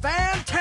Fantastic!